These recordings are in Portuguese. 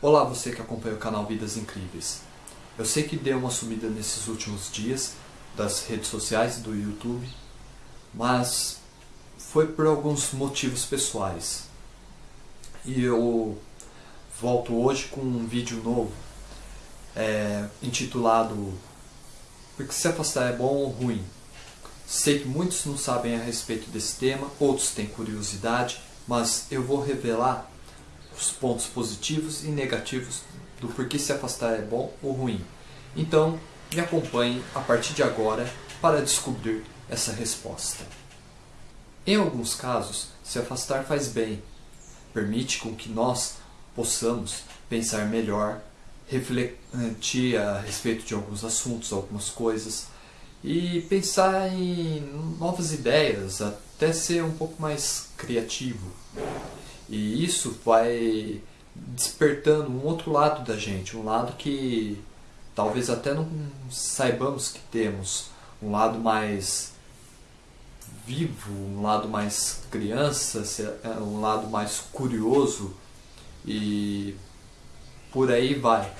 Olá você que acompanha o canal Vidas Incríveis. Eu sei que deu uma sumida nesses últimos dias das redes sociais e do YouTube, mas foi por alguns motivos pessoais. E eu volto hoje com um vídeo novo, é, intitulado Porque se afastar é bom ou ruim? Sei que muitos não sabem a respeito desse tema, outros têm curiosidade, mas eu vou revelar os pontos positivos e negativos do porquê se afastar é bom ou ruim. Então, me acompanhe a partir de agora para descobrir essa resposta. Em alguns casos, se afastar faz bem. Permite com que nós possamos pensar melhor, refletir a respeito de alguns assuntos, algumas coisas, e pensar em novas ideias, até ser um pouco mais criativo. E isso vai despertando um outro lado da gente, um lado que talvez até não saibamos que temos, um lado mais vivo, um lado mais criança, é, um lado mais curioso e por aí vai.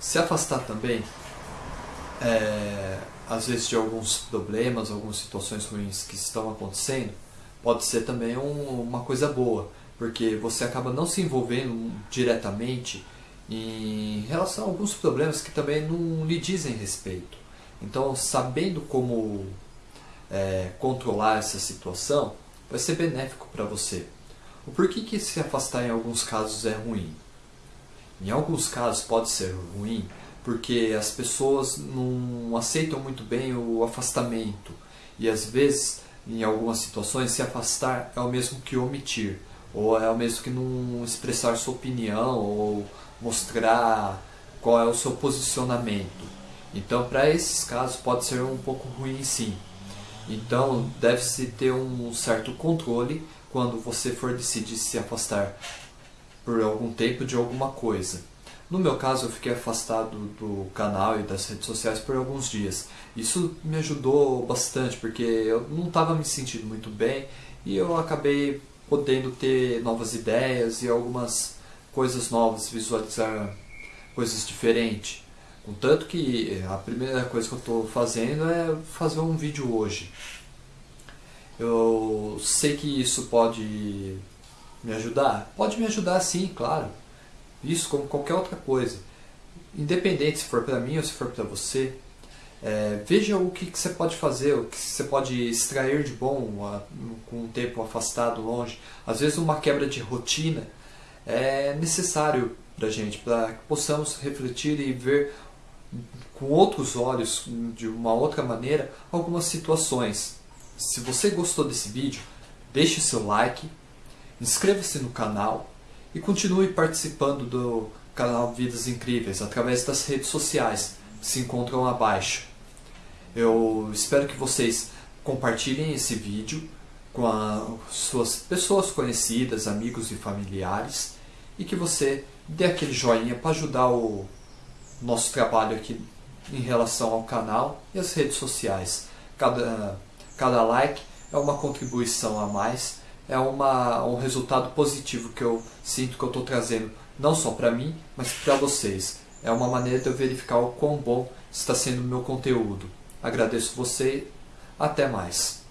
Se afastar também, é, às vezes de alguns problemas, algumas situações ruins que estão acontecendo, pode ser também um, uma coisa boa, porque você acaba não se envolvendo diretamente em relação a alguns problemas que também não lhe dizem respeito. Então, sabendo como é, controlar essa situação, vai ser benéfico para você. O porquê que se afastar em alguns casos é ruim? Em alguns casos pode ser ruim porque as pessoas não aceitam muito bem o afastamento e às vezes em algumas situações, se afastar é o mesmo que omitir, ou é o mesmo que não expressar sua opinião, ou mostrar qual é o seu posicionamento. Então, para esses casos, pode ser um pouco ruim sim. Então, deve-se ter um certo controle quando você for decidir se afastar por algum tempo de alguma coisa. No meu caso, eu fiquei afastado do canal e das redes sociais por alguns dias. Isso me ajudou bastante, porque eu não estava me sentindo muito bem e eu acabei podendo ter novas ideias e algumas coisas novas, visualizar coisas diferentes. Contanto que a primeira coisa que eu estou fazendo é fazer um vídeo hoje. Eu sei que isso pode me ajudar? Pode me ajudar sim, claro. Isso como qualquer outra coisa. Independente se for para mim ou se for para você, é, veja o que, que, você pode fazer, o que você pode extrair de bom a, com um tempo afastado, longe. Às vezes uma quebra de rotina é necessário para gente, para que possamos refletir e ver com outros olhos, de uma outra maneira, algumas situações. Se você gostou desse vídeo, deixe seu like, inscreva-se no canal e continue participando do canal Vidas Incríveis através das redes sociais que se encontram abaixo. Eu espero que vocês compartilhem esse vídeo com as suas pessoas conhecidas, amigos e familiares e que você dê aquele joinha para ajudar o nosso trabalho aqui em relação ao canal e as redes sociais. Cada, cada like é uma contribuição a mais é uma, um resultado positivo que eu sinto que eu estou trazendo, não só para mim, mas para vocês. É uma maneira de eu verificar o quão bom está sendo o meu conteúdo. Agradeço você, até mais.